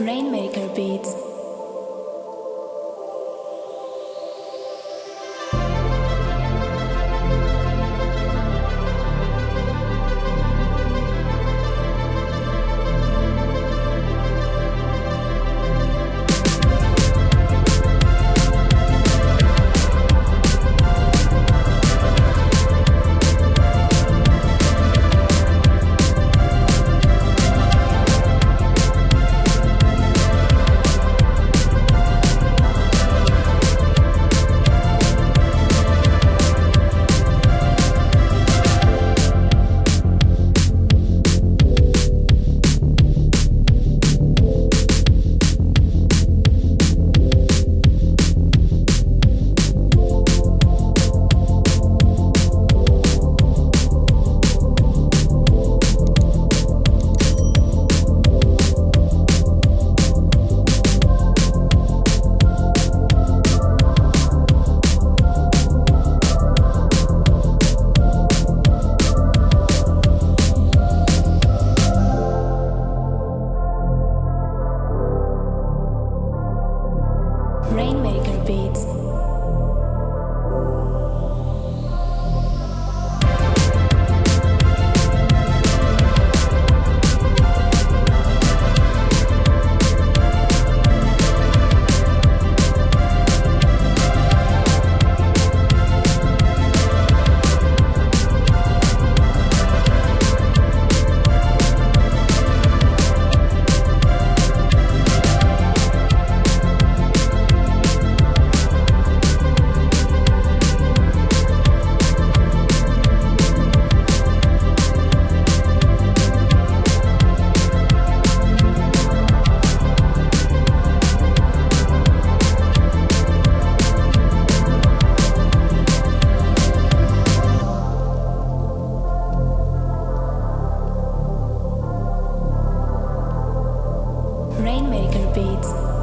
Rainmaker Beats. Rainmaker Beats. Rainmaker Beats.